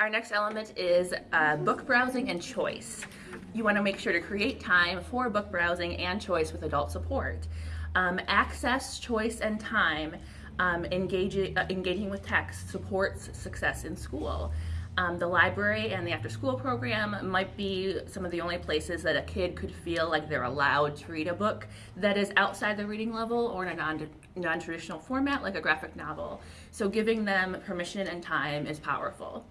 Our next element is uh, book browsing and choice. You want to make sure to create time for book browsing and choice with adult support. Um, access, choice, and time um, engaging, uh, engaging with text supports success in school. Um, the library and the after school program might be some of the only places that a kid could feel like they're allowed to read a book that is outside the reading level or in a non, non-traditional format like a graphic novel. So giving them permission and time is powerful.